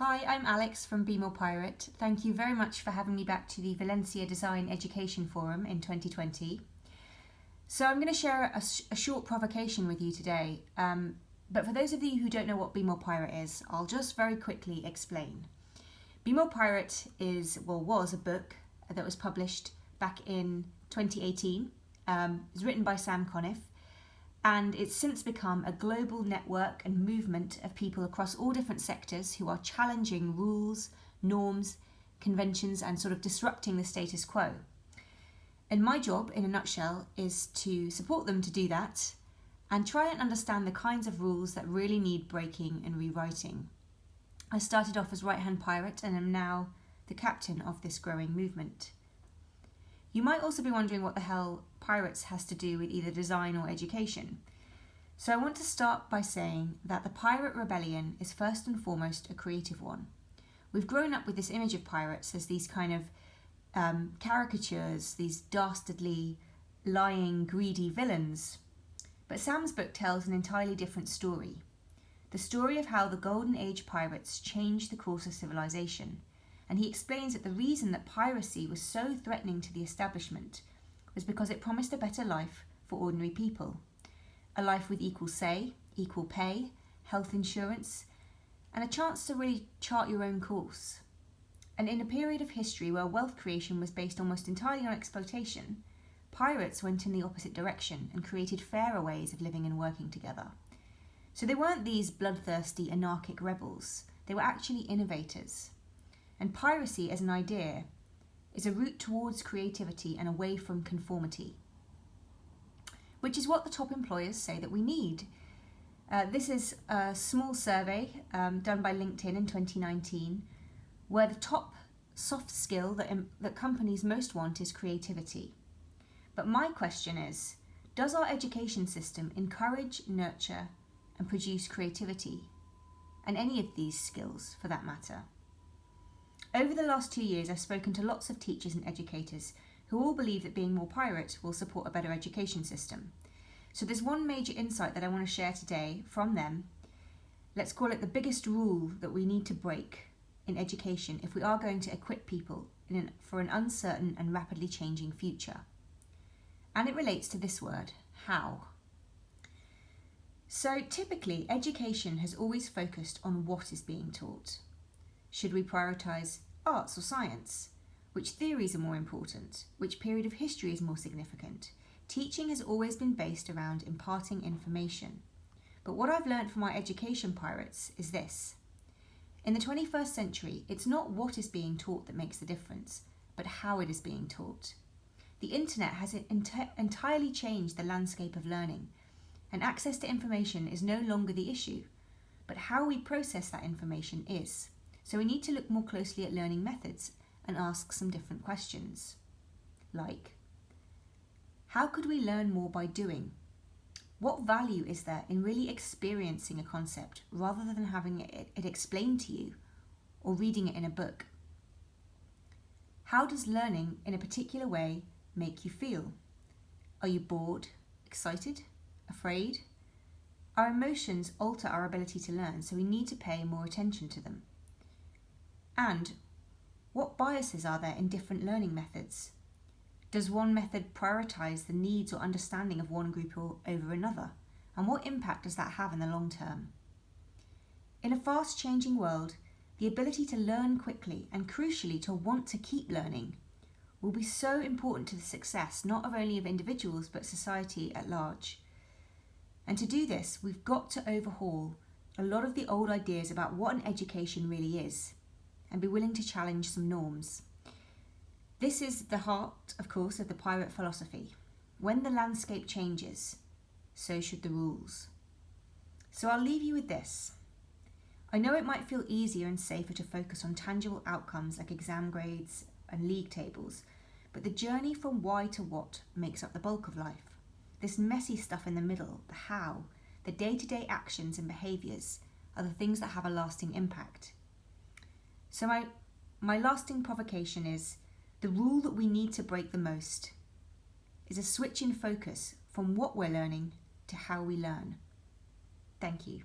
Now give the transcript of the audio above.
Hi, I'm Alex from Be More Pirate. Thank you very much for having me back to the Valencia Design Education Forum in 2020. So I'm going to share a, a short provocation with you today, um, but for those of you who don't know what Be More Pirate is, I'll just very quickly explain. Be More Pirate is, well, was a book that was published back in 2018. Um, it was written by Sam Conniff and it's since become a global network and movement of people across all different sectors who are challenging rules, norms, conventions, and sort of disrupting the status quo. And my job, in a nutshell, is to support them to do that and try and understand the kinds of rules that really need breaking and rewriting. I started off as right hand pirate and am now the captain of this growing movement. You might also be wondering what the hell pirates has to do with either design or education. So I want to start by saying that the pirate rebellion is first and foremost a creative one. We've grown up with this image of pirates as these kind of um, caricatures, these dastardly, lying, greedy villains. But Sam's book tells an entirely different story. The story of how the Golden Age pirates changed the course of civilization and he explains that the reason that piracy was so threatening to the establishment was because it promised a better life for ordinary people. A life with equal say, equal pay, health insurance, and a chance to really chart your own course. And in a period of history where wealth creation was based almost entirely on exploitation, pirates went in the opposite direction and created fairer ways of living and working together. So they weren't these bloodthirsty anarchic rebels, they were actually innovators and piracy as an idea is a route towards creativity and away from conformity, which is what the top employers say that we need. Uh, this is a small survey um, done by LinkedIn in 2019, where the top soft skill that, that companies most want is creativity. But my question is, does our education system encourage, nurture, and produce creativity? And any of these skills, for that matter? Over the last two years, I've spoken to lots of teachers and educators who all believe that being more pirate will support a better education system. So there's one major insight that I want to share today from them. Let's call it the biggest rule that we need to break in education if we are going to equip people an, for an uncertain and rapidly changing future. And it relates to this word, how. So typically, education has always focused on what is being taught. Should we prioritise arts or science? Which theories are more important? Which period of history is more significant? Teaching has always been based around imparting information. But what I've learned from my education pirates is this. In the 21st century, it's not what is being taught that makes the difference, but how it is being taught. The internet has ent entirely changed the landscape of learning, and access to information is no longer the issue, but how we process that information is. So we need to look more closely at learning methods and ask some different questions. Like, how could we learn more by doing? What value is there in really experiencing a concept rather than having it, it explained to you or reading it in a book? How does learning in a particular way make you feel? Are you bored, excited, afraid? Our emotions alter our ability to learn, so we need to pay more attention to them. And what biases are there in different learning methods? Does one method prioritise the needs or understanding of one group over another? And what impact does that have in the long term? In a fast changing world, the ability to learn quickly and crucially to want to keep learning will be so important to the success not only of individuals but society at large. And to do this, we've got to overhaul a lot of the old ideas about what an education really is and be willing to challenge some norms. This is the heart, of course, of the pirate philosophy. When the landscape changes, so should the rules. So I'll leave you with this. I know it might feel easier and safer to focus on tangible outcomes like exam grades and league tables, but the journey from why to what makes up the bulk of life. This messy stuff in the middle, the how, the day-to-day -day actions and behaviours, are the things that have a lasting impact. So my, my lasting provocation is the rule that we need to break the most is a switch in focus from what we're learning to how we learn. Thank you.